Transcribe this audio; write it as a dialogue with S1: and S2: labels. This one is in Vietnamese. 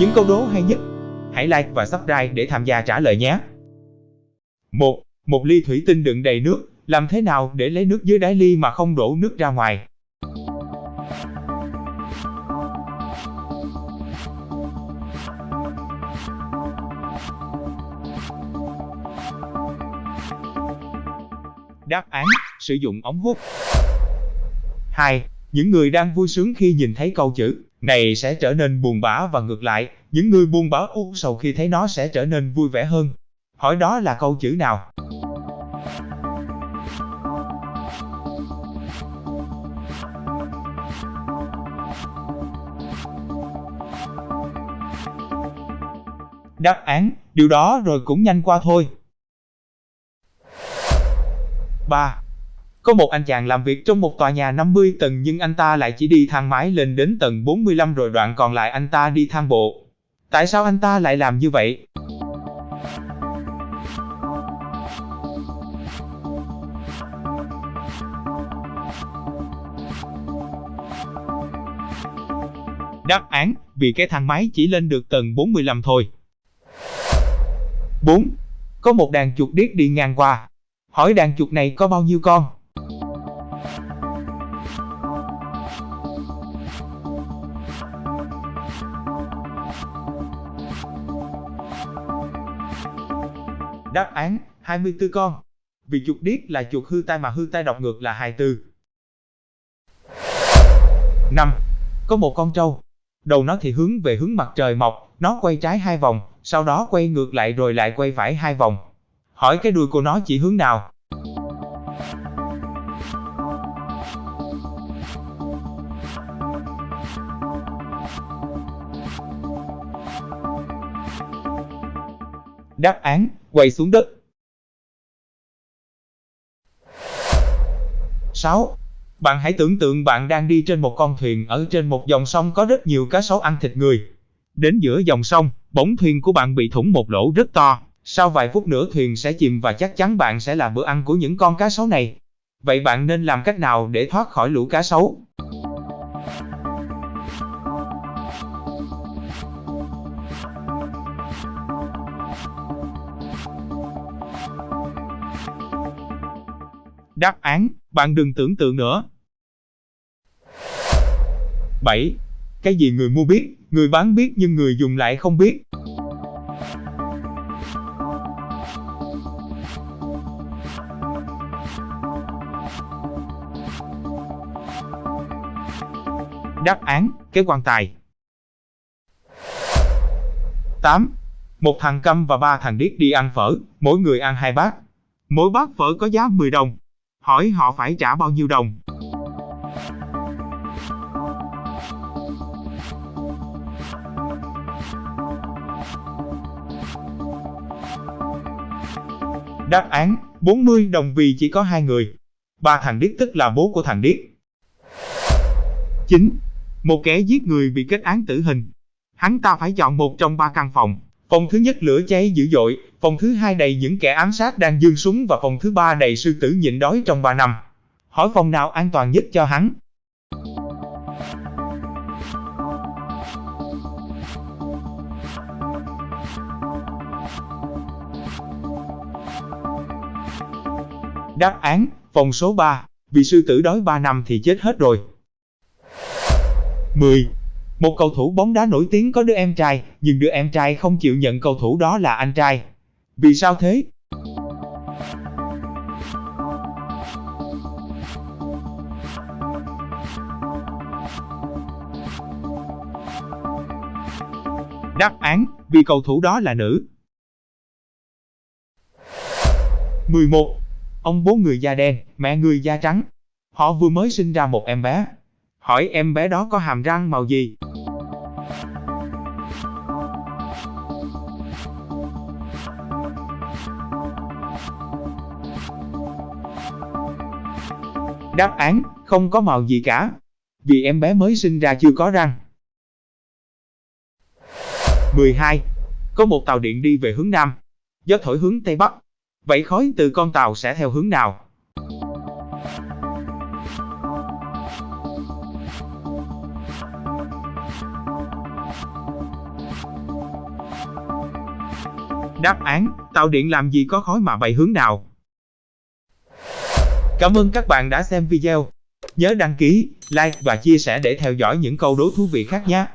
S1: Những câu đố hay nhất, hãy like và subscribe để tham gia trả lời nhé. 1. Một ly thủy tinh đựng đầy nước, làm thế nào để lấy nước dưới đáy ly mà không đổ nước ra ngoài? Đáp án, sử dụng ống hút. 2. Những người đang vui sướng khi nhìn thấy câu chữ này sẽ trở nên buồn bã và ngược lại, những người buồn bã u sầu khi thấy nó sẽ trở nên vui vẻ hơn. Hỏi đó là câu chữ nào? Đáp án, điều đó rồi cũng nhanh qua thôi. 3. Có một anh chàng làm việc trong một tòa nhà 50 tầng nhưng anh ta lại chỉ đi thang máy lên đến tầng 45 rồi đoạn còn lại anh ta đi thang bộ. Tại sao anh ta lại làm như vậy? Đáp án, vì cái thang máy chỉ lên được tầng 45 thôi. 4. Có một đàn chuột điếc đi ngang qua. Hỏi đàn chuột này có bao nhiêu con? Đáp án, 24 con. Vì chuột điếc là chuột hư tai mà hư tai đọc ngược là 24. 5. Có một con trâu. Đầu nó thì hướng về hướng mặt trời mọc, nó quay trái hai vòng, sau đó quay ngược lại rồi lại quay phải hai vòng. Hỏi cái đuôi của nó chỉ hướng nào? Đáp án, quay xuống đất. 6. Bạn hãy tưởng tượng bạn đang đi trên một con thuyền ở trên một dòng sông có rất nhiều cá sấu ăn thịt người. Đến giữa dòng sông, bỗng thuyền của bạn bị thủng một lỗ rất to. Sau vài phút nữa thuyền sẽ chìm và chắc chắn bạn sẽ là bữa ăn của những con cá sấu này. Vậy bạn nên làm cách nào để thoát khỏi lũ cá sấu? Đáp án, bạn đừng tưởng tượng nữa. 7. Cái gì người mua biết, người bán biết nhưng người dùng lại không biết. Đáp án, cái quan tài. 8. Một thằng câm và ba thằng điếc đi ăn phở, mỗi người ăn hai bát. Mỗi bát phở có giá 10 đồng. Hỏi họ phải trả bao nhiêu đồng? Đáp án, 40 đồng vì chỉ có hai người. Ba thằng điếc tức là bố của thằng điếc. 9. Một kẻ giết người bị kết án tử hình. Hắn ta phải chọn một trong ba căn phòng. Phòng thứ nhất lửa cháy dữ dội, phòng thứ hai đầy những kẻ ám sát đang dương súng và phòng thứ ba đầy sư tử nhịn đói trong 3 năm. Hỏi phòng nào an toàn nhất cho hắn? Đáp án, phòng số 3, vì sư tử đói 3 năm thì chết hết rồi. 10. Một cầu thủ bóng đá nổi tiếng có đứa em trai, nhưng đứa em trai không chịu nhận cầu thủ đó là anh trai. Vì sao thế? Đáp án, vì cầu thủ đó là nữ. 11. Ông bố người da đen, mẹ người da trắng. Họ vừa mới sinh ra một em bé. Hỏi em bé đó có hàm răng màu gì? Đáp án, không có màu gì cả. Vì em bé mới sinh ra chưa có răng. 12. Có một tàu điện đi về hướng Nam. Gió thổi hướng Tây Bắc. Vậy khói từ con tàu sẽ theo hướng nào? Đáp án, tàu điện làm gì có khói mà bay hướng nào? Cảm ơn các bạn đã xem video. Nhớ đăng ký, like và chia sẻ để theo dõi những câu đố thú vị khác nhé.